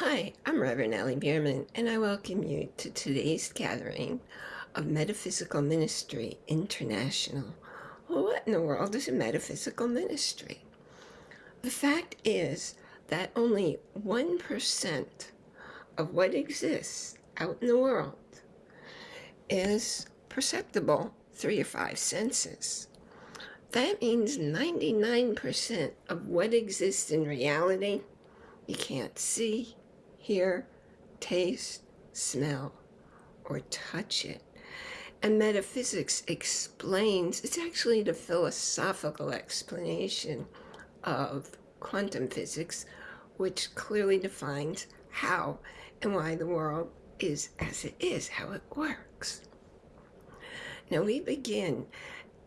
Hi, I'm Reverend Ellie Bierman, and I welcome you to today's gathering of Metaphysical Ministry International. Well, what in the world is a metaphysical ministry? The fact is that only 1% of what exists out in the world is perceptible through your five senses. That means 99% of what exists in reality you can't see, hear, taste, smell, or touch it. And metaphysics explains, it's actually the philosophical explanation of quantum physics, which clearly defines how and why the world is as it is, how it works. Now we begin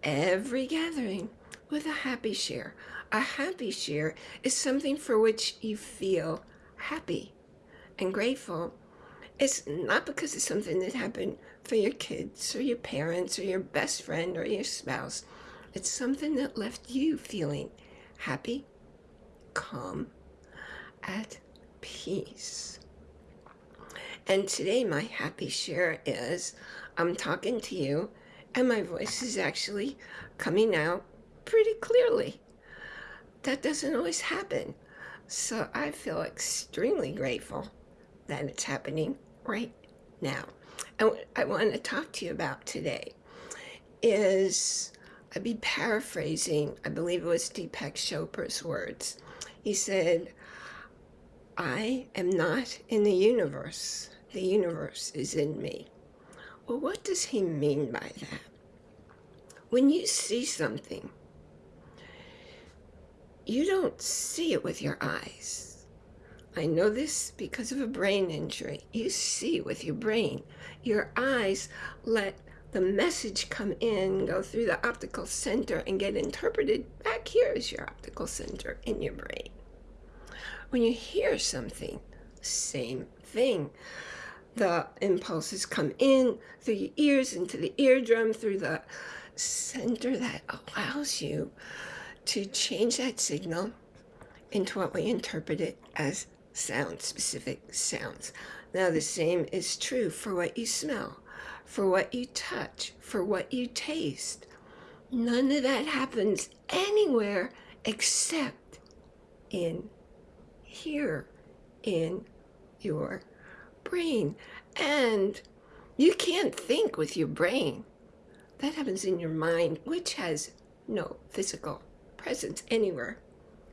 every gathering with a happy share. A happy share is something for which you feel happy and grateful. It's not because it's something that happened for your kids or your parents or your best friend or your spouse. It's something that left you feeling happy, calm, at peace. And today my happy share is I'm talking to you and my voice is actually coming out pretty clearly. That doesn't always happen. So I feel extremely grateful that it's happening right now. And what I want to talk to you about today is, I'd be paraphrasing, I believe it was Deepak Chopra's words. He said, I am not in the universe. The universe is in me. Well, what does he mean by that? When you see something, you don't see it with your eyes. I know this because of a brain injury. You see with your brain. Your eyes let the message come in, go through the optical center and get interpreted. Back here is your optical center in your brain. When you hear something, same thing. The impulses come in through your ears, into the eardrum, through the center that allows you to change that signal into what we interpret it as sound, specific sounds. Now the same is true for what you smell, for what you touch, for what you taste. None of that happens anywhere except in here, in your brain. And you can't think with your brain. That happens in your mind, which has no physical presence anywhere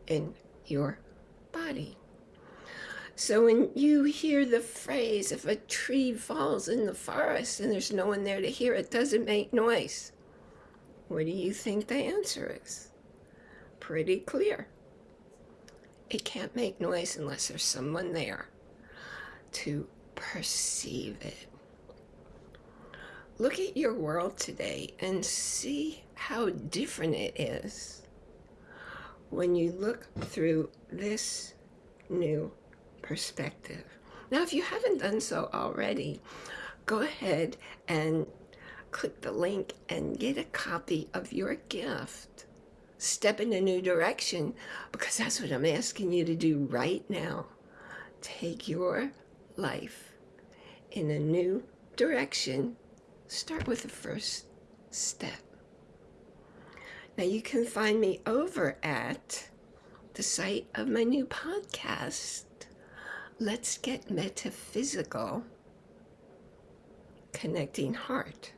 in your body. So when you hear the phrase, if a tree falls in the forest and there's no one there to hear it, doesn't make noise. What do you think the answer is? Pretty clear. It can't make noise unless there's someone there to perceive it. Look at your world today and see how different it is when you look through this new perspective. Now, if you haven't done so already, go ahead and click the link and get a copy of your gift. Step in a new direction because that's what I'm asking you to do right now. Take your life in a new direction. Start with the first step. Now you can find me over at the site of my new podcast, Let's Get Metaphysical, Connecting Heart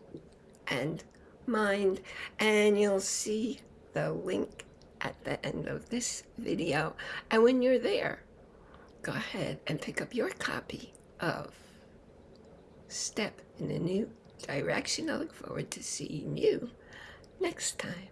and Mind, and you'll see the link at the end of this video. And when you're there, go ahead and pick up your copy of Step in a New Direction. I look forward to seeing you next time.